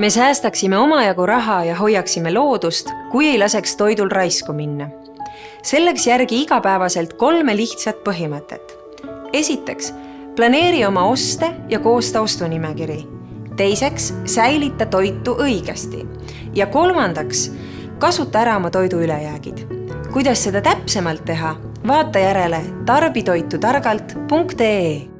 me säästaksime omajagu raha ja hoiaksime loodust, kui ei laseks toidul raisku minna. selleks järgi igapäevaselt kolme lihtsat põhimõtet. esiteks, planeeri oma oste ja koosta ostunimekiri. teiseks, säilita toitu õigesti. ja kolmandaks, kasuta ära oma toidu ülejäägid. kuidas seda täpsemalt teha, vaata järele tarbitoitutargalt.ee